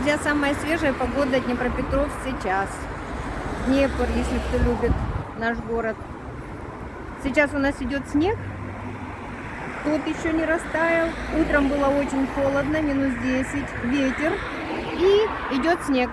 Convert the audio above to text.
друзья, самая свежая погода Днепропетров сейчас. Днепр, если кто любит наш город. Сейчас у нас идет снег. Тот еще не растаял. Утром было очень холодно, минус 10, ветер. И идет снег.